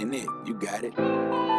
it? You got it.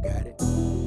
got it.